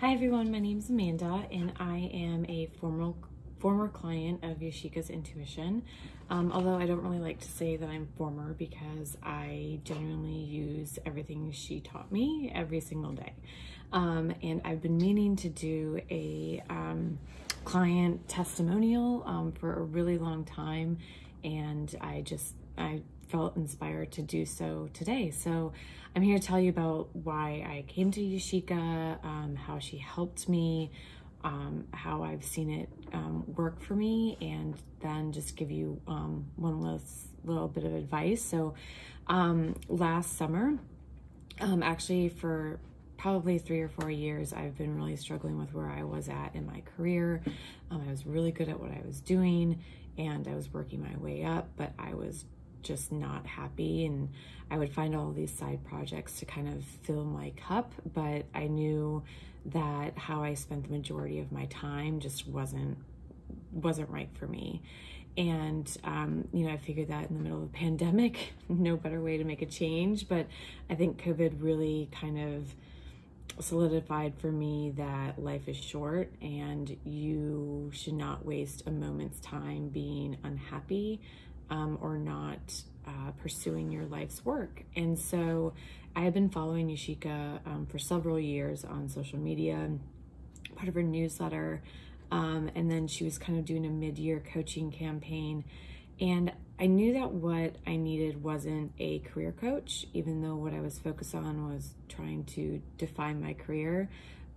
Hi everyone, my name is Amanda and I am a former former client of Yashika's Intuition. Um, although I don't really like to say that I'm former because I genuinely use everything she taught me every single day. Um, and I've been meaning to do a um, client testimonial um, for a really long time and I just I felt inspired to do so today. So I'm here to tell you about why I came to Yashika, um, how she helped me, um, how I've seen it um, work for me, and then just give you um, one last little bit of advice. So um, last summer, um, actually for probably three or four years, I've been really struggling with where I was at in my career. I was really good at what I was doing and I was working my way up, but I was just not happy and I would find all these side projects to kind of fill my cup, but I knew that how I spent the majority of my time just wasn't wasn't right for me. And um, you know, I figured that in the middle of the pandemic, no better way to make a change. But I think COVID really kind of solidified for me that life is short and you should not waste a moment's time being unhappy um, or not uh, pursuing your life's work. And so I have been following Yashika um, for several years on social media, part of her newsletter. Um, and then she was kind of doing a mid year coaching campaign. And I knew that what I needed wasn't a career coach, even though what I was focused on was trying to define my career.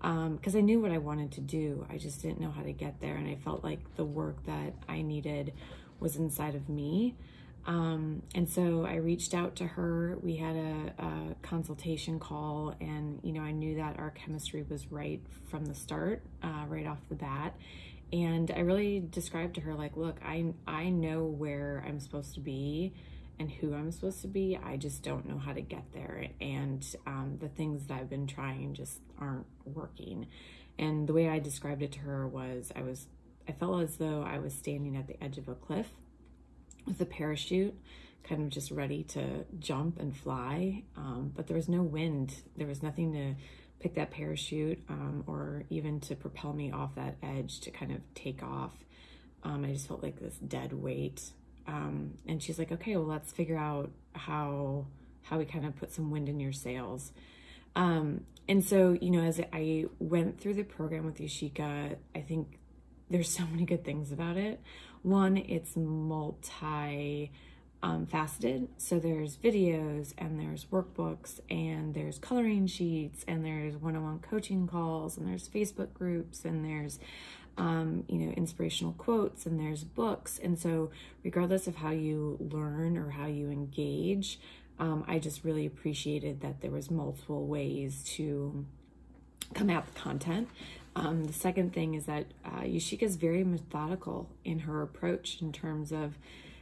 Because um, I knew what I wanted to do, I just didn't know how to get there. And I felt like the work that I needed was inside of me. Um, and so I reached out to her. We had a, a, consultation call, and you know, I knew that our chemistry was right from the start, uh, right off the bat and I really described to her like, look, I I know where I'm supposed to be and who I'm supposed to be. I just don't know how to get there, and um, the things that I've been trying just aren't working. And the way I described it to her was, I was I felt as though I was standing at the edge of a cliff with a parachute, kind of just ready to jump and fly, um, but there was no wind. There was nothing to pick that parachute um, or even to propel me off that edge to kind of take off. Um, I just felt like this dead weight. Um, and she's like, okay, well, let's figure out how how we kind of put some wind in your sails. Um, and so, you know, as I went through the program with Yashika, I think there's so many good things about it. One, it's multi um, faceted. So there's videos and there's workbooks and there's coloring sheets and there's one-on-one coaching calls and there's Facebook groups and there's um, you know inspirational quotes and there's books. And so regardless of how you learn or how you engage, um, I just really appreciated that there was multiple ways to come at the content. Um, the second thing is that uh, is very methodical in her approach in terms of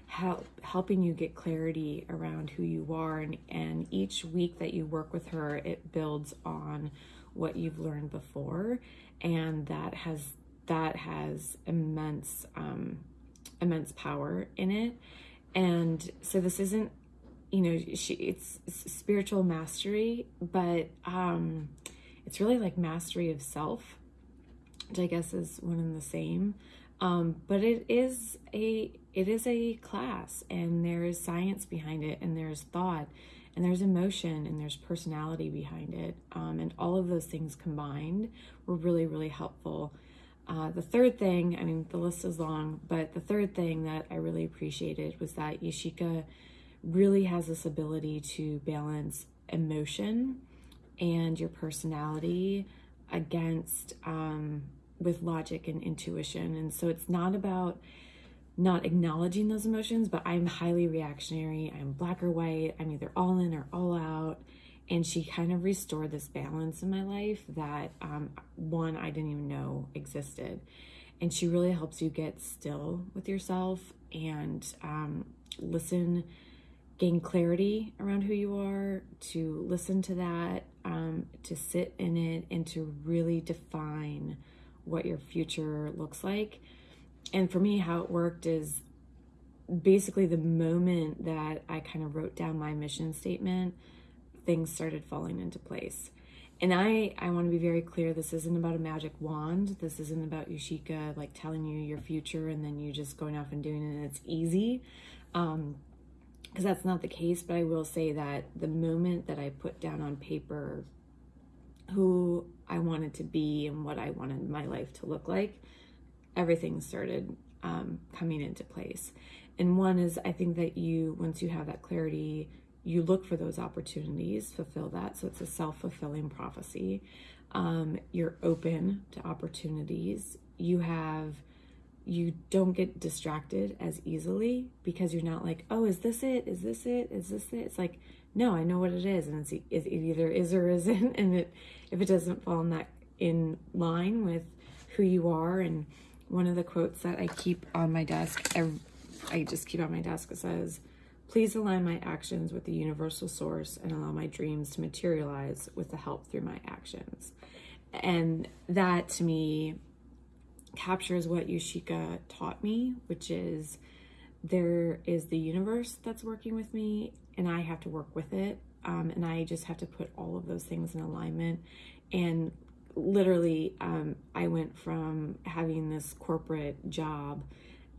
help helping you get clarity around who you are and, and each week that you work with her it builds on what you've learned before and that has that has immense um, immense power in it. And so this isn't you know she it's, it's spiritual mastery but um it's really like mastery of self which i guess is one and the same. Um, but it is a it is a class and there is science behind it and there's thought and there's emotion and there's personality behind it. Um, and all of those things combined were really really helpful. Uh, the third thing i mean the list is long but the third thing that i really appreciated was that yashika really has this ability to balance emotion and your personality against um, with logic and intuition. And so it's not about not acknowledging those emotions, but I'm highly reactionary. I'm black or white. I'm either all in or all out. And she kind of restored this balance in my life that um, one I didn't even know existed. And she really helps you get still with yourself and um, listen, gain clarity around who you are, to listen to that, um, to sit in it, and to really define what your future looks like. And for me, how it worked is basically the moment that I kind of wrote down my mission statement, things started falling into place. and I, I want to be very clear. This isn't about a magic wand. This isn't about Yoshika like telling you your future and then you just going off and doing it and it's easy. Um, because that's not the case. But I will say that the moment that I put down on paper who I wanted to be and what I wanted my life to look like, everything started um, coming into place. And one is, I think that you, once you have that clarity, you look for those opportunities, fulfill that. So it's a self fulfilling prophecy. Um, you're open to opportunities. You have, you don't get distracted as easily because you're not like, oh, is this it? Is this it? Is this it? It's like, no, I know what it is, and it's it either is or isn't. And it, if it doesn't fall in that in line with who you are, and one of the quotes that I keep on my desk, I just keep on my desk, it says, Please align my actions with the universal source and allow my dreams to materialize with the help through my actions. And that to me captures what Yoshika taught me, which is there is the universe that's working with me, and I have to work with it. Um, and I just have to put all of those things in alignment. And literally, um, I went from having this corporate job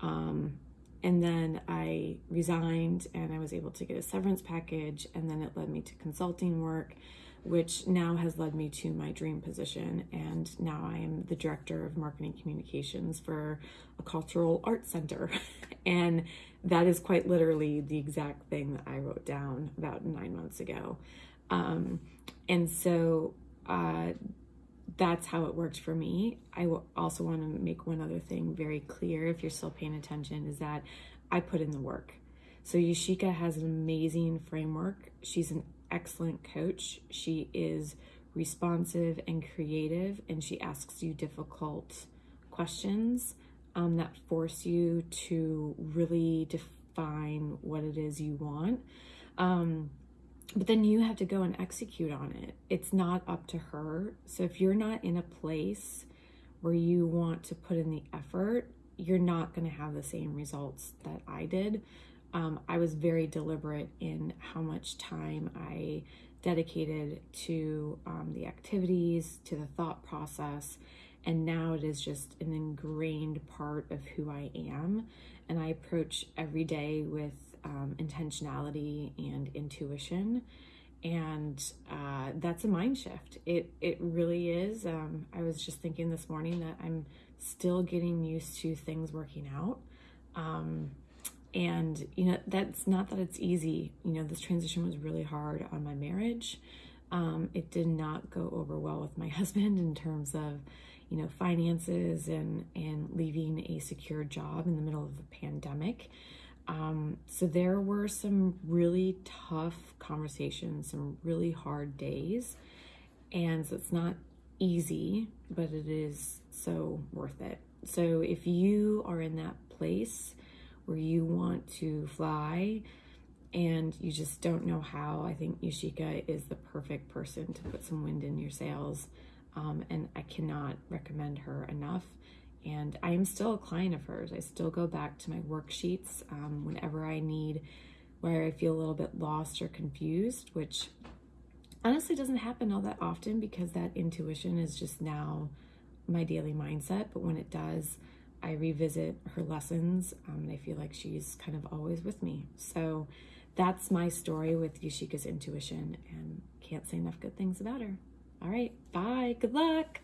um, and then I resigned and I was able to get a severance package. And then it led me to consulting work, which now has led me to my dream position. And now I am the director of marketing communications for a cultural arts center. and that is quite literally the exact thing that I wrote down about nine months ago. Um, and so, uh, that's how it worked for me. I also want to make one other thing very clear if you're still paying attention is that I put in the work. So Yoshika has an amazing framework. She's an excellent coach. She is responsive and creative, and she asks you difficult questions um, that force you to really define what it is you want. Um, but then you have to go and execute on it. It's not up to her. So if you're not in a place where you want to put in the effort, you're not going to have the same results that I did. Um, I was very deliberate in how much time I dedicated to um, the activities, to the thought process, and now it is just an ingrained part of who I am. And I approach every day with um, intentionality and intuition and uh, that's a mind shift it it really is um, i was just thinking this morning that i'm still getting used to things working out um, and you know that's not that it's easy you know this transition was really hard on my marriage um, it did not go over well with my husband in terms of you know finances and and leaving a secure job in the middle of a pandemic um, so there were some really tough conversations, some really hard days. And so it's not easy, but it is so worth it. So if you are in that place where you want to fly and you just don't know how, I think Yoshika is the perfect person to put some wind in your sails. Um, and I cannot recommend her enough and I am still a client of hers. I still go back to my worksheets um, whenever I need, where I feel a little bit lost or confused, which honestly doesn't happen all that often because that intuition is just now my daily mindset. But when it does, I revisit her lessons um, and I feel like she's kind of always with me. So that's my story with Yoshika's intuition and can't say enough good things about her. All right, bye. Good luck.